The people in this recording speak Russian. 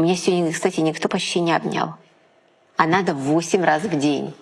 Меня сегодня, кстати, никто почти не обнял. А надо 8 раз в день.